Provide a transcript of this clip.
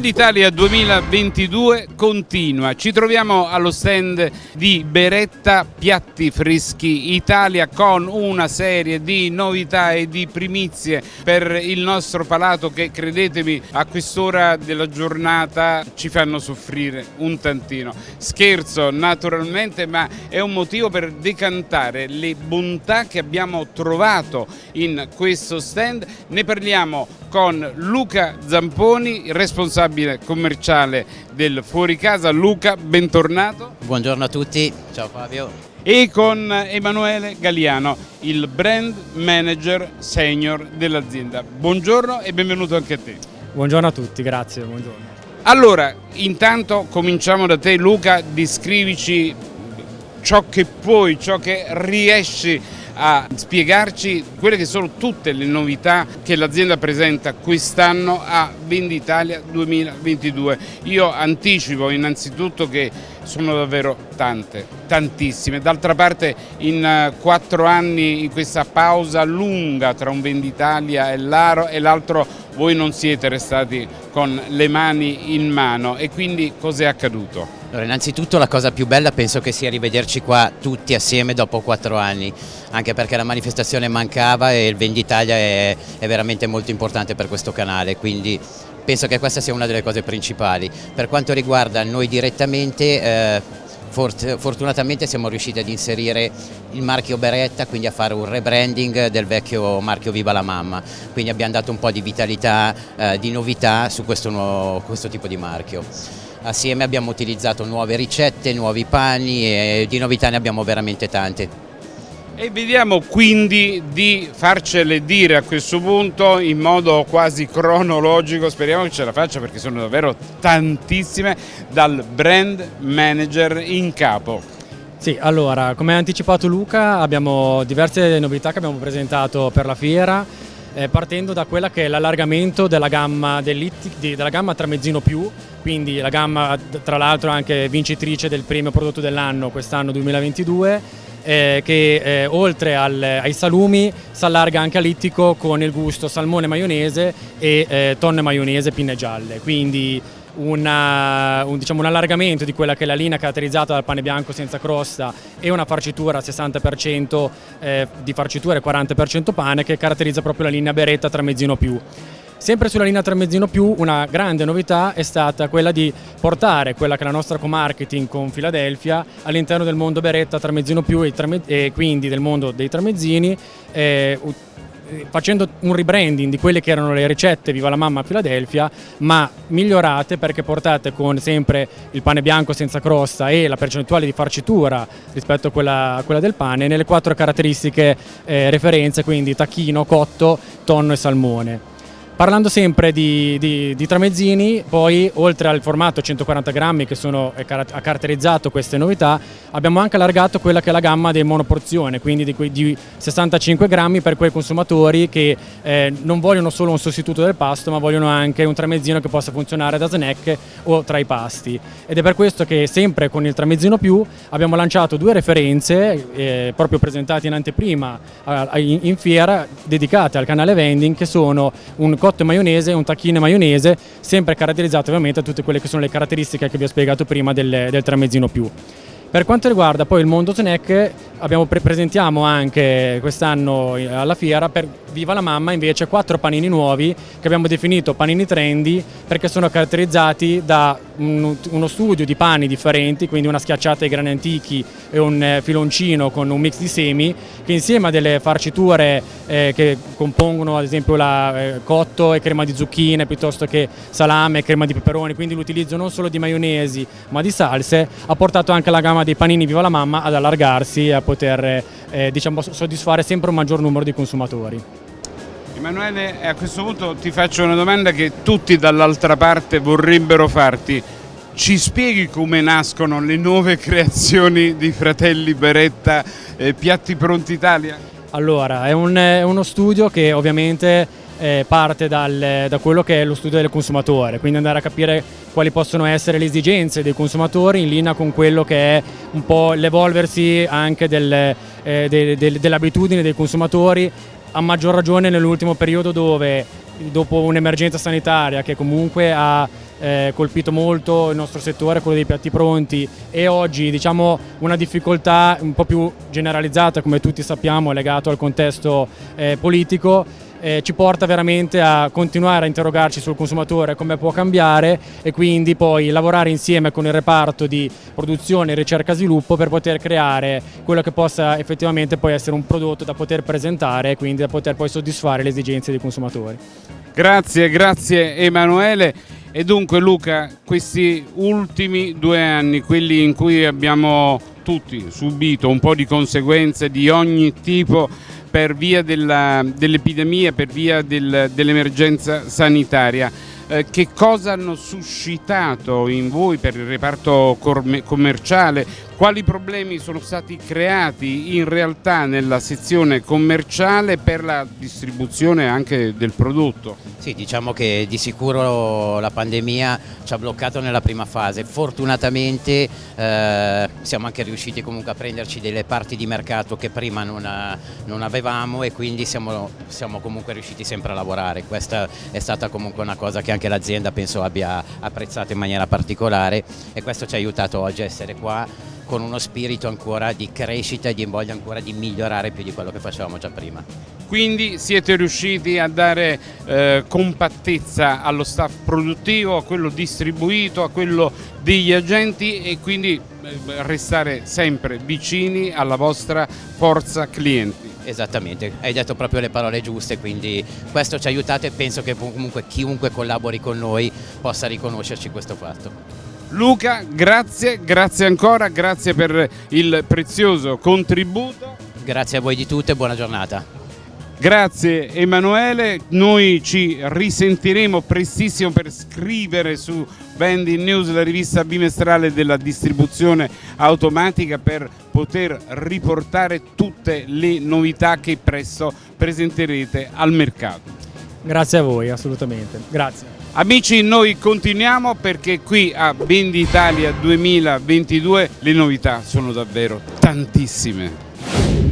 Venditalia 2022 continua, ci troviamo allo stand di Beretta Piatti Freschi Italia con una serie di novità e di primizie per il nostro palato che credetemi a quest'ora della giornata ci fanno soffrire un tantino. Scherzo naturalmente ma è un motivo per decantare le bontà che abbiamo trovato in questo stand, ne parliamo con Luca Zamponi, responsabile commerciale del Fuori Casa. Luca, bentornato. Buongiorno a tutti, ciao Fabio. E con Emanuele Galliano, il brand manager senior dell'azienda. Buongiorno e benvenuto anche a te. Buongiorno a tutti, grazie. Buongiorno. Allora, intanto cominciamo da te Luca, descrivici ciò che puoi, ciò che riesci a spiegarci quelle che sono tutte le novità che l'azienda presenta quest'anno a Venditalia 2022. Io anticipo innanzitutto che sono davvero tante, tantissime. D'altra parte in eh, quattro anni, in questa pausa lunga tra un Venditalia e l'altro, voi non siete restati con le mani in mano e quindi cos'è accaduto? Allora, innanzitutto la cosa più bella penso che sia rivederci qua tutti assieme dopo quattro anni, anche perché la manifestazione mancava e il Venditalia è, è veramente molto importante per questo canale, quindi penso che questa sia una delle cose principali. Per quanto riguarda noi direttamente, eh, fortunatamente siamo riusciti ad inserire il marchio Beretta, quindi a fare un rebranding del vecchio marchio Viva la Mamma, quindi abbiamo dato un po' di vitalità, eh, di novità su questo, nuovo, questo tipo di marchio. Assieme abbiamo utilizzato nuove ricette, nuovi pani e di novità ne abbiamo veramente tante. E vediamo quindi di farcele dire a questo punto in modo quasi cronologico, speriamo che ce la faccia perché sono davvero tantissime, dal brand manager in capo. Sì, allora, come ha anticipato Luca abbiamo diverse novità che abbiamo presentato per la fiera eh, partendo da quella che è l'allargamento della gamma, della gamma Tramezzino Più, quindi la gamma tra l'altro anche vincitrice del premio prodotto dell'anno quest'anno 2022 eh, che eh, oltre al, ai salumi si allarga anche all'ittico con il gusto salmone maionese e eh, tonne maionese pinne gialle, quindi una, un, diciamo, un, allargamento di quella che è la linea caratterizzata dal pane bianco senza crosta e una farcitura 60% eh, di farcitura e 40% pane che caratterizza proprio la linea beretta tramezzino più. Sempre sulla linea tramezzino più una grande novità è stata quella di portare quella che è la nostra co-marketing con Philadelphia all'interno del mondo beretta tramezzino più e, e, quindi del mondo dei tramezzini eh, facendo un rebranding di quelle che erano le ricette Viva la Mamma a Philadelphia, ma migliorate perché portate con sempre il pane bianco senza crosta e la percentuale di farcitura rispetto a quella, a quella del pane nelle quattro caratteristiche eh, referenze, quindi tacchino, cotto, tonno e salmone. Parlando sempre di, di, di, tramezzini, poi oltre al formato 140 grammi che sono, ha caratterizzato queste novità, abbiamo anche allargato quella che è la gamma di monoporzione, quindi di, di 65 grammi per quei consumatori che eh, non vogliono solo un sostituto del pasto, ma vogliono anche un tramezzino che possa funzionare da snack o tra i pasti. Ed è per questo che sempre con il tramezzino più abbiamo lanciato due referenze, eh, proprio presentate in anteprima in, in fiera, dedicate al canale vending, che sono un cotto e maionese un tacchino maionese, sempre caratterizzato ovviamente da tutte quelle che sono le caratteristiche che vi ho spiegato prima del, del tramezzino più. Per quanto riguarda poi il mondo abbiamo pre presentiamo anche quest'anno alla fiera per Viva la Mamma invece quattro panini nuovi che abbiamo definito panini trendy perché sono caratterizzati da un, uno studio di pani differenti, quindi una schiacciata ai grani antichi e un eh, filoncino con un mix di semi che insieme a delle farciture eh, che compongono ad esempio la eh, cotto e crema di zucchine piuttosto che salame e crema di peperoni, quindi l'utilizzo non solo di maionesi ma di salse, ha portato anche la gamma dei panini Viva la Mamma ad allargarsi e a poter eh, diciamo, soddisfare sempre un maggior numero di consumatori. Emanuele, a questo punto ti faccio una domanda che tutti dall'altra parte vorrebbero farti. Ci spieghi come nascono le nuove creazioni di Fratelli Beretta eh, Piatti Pronti Italia? Allora, è, un, è uno studio che ovviamente eh, parte dal, da quello che è lo studio del consumatore, quindi andare a capire quali possono essere le esigenze dei consumatori in linea con quello che è un po' l'evolversi anche del, eh, de, de, dell'abitudine dei consumatori, a maggior ragione nell'ultimo periodo dove dopo un'emergenza sanitaria che comunque ha eh, colpito molto il nostro settore, quello dei piatti pronti e oggi diciamo una difficoltà un po' più generalizzata come tutti sappiamo legato al contesto eh, politico eh, ci porta veramente a continuare a interrogarci sul consumatore come può cambiare e quindi poi lavorare insieme con il reparto di produzione, ricerca e sviluppo per poter creare quello che possa effettivamente poi essere un prodotto da poter presentare e quindi da poter poi soddisfare le esigenze dei consumatori. Grazie, grazie Emanuele. E dunque Luca, questi ultimi due anni, quelli in cui abbiamo tutti subito un po' di conseguenze di ogni tipo per via dell'epidemia, per via del, dell'emergenza sanitaria, eh, che cosa hanno suscitato in voi per il reparto commerciale? Quali problemi sono stati creati in realtà nella sezione commerciale per la distribuzione anche del prodotto? Sì, diciamo che di sicuro la pandemia ci ha bloccato nella prima fase. Fortunatamente eh, siamo anche riusciti comunque a prenderci delle parti di mercato che prima non, non avevamo e quindi siamo, siamo comunque riusciti sempre a lavorare. Questa è stata comunque una cosa che anche l'azienda penso abbia apprezzato in maniera particolare e questo ci ha aiutato oggi a essere qua con uno spirito ancora di crescita e di voglia ancora di migliorare più di quello che facevamo già prima. Quindi siete riusciti a dare eh, compattezza allo staff produttivo, a quello distribuito, a quello degli agenti e quindi eh, restare sempre vicini alla vostra forza clienti. Esattamente, hai detto proprio le parole giuste, quindi questo ci ha aiutato e penso che comunque chiunque collabori con noi possa riconoscerci questo fatto. Luca, grazie, grazie ancora, grazie per il prezioso contributo. Grazie a voi di tutto e buona giornata. Grazie Emanuele, noi ci risentiremo prestissimo per scrivere su Vending News, la rivista bimestrale della distribuzione automatica per poter riportare tutte le novità che presto presenterete al mercato. Grazie a voi, assolutamente. Grazie. Amici noi continuiamo perché qui a Venditalia 2022 le novità sono davvero tantissime.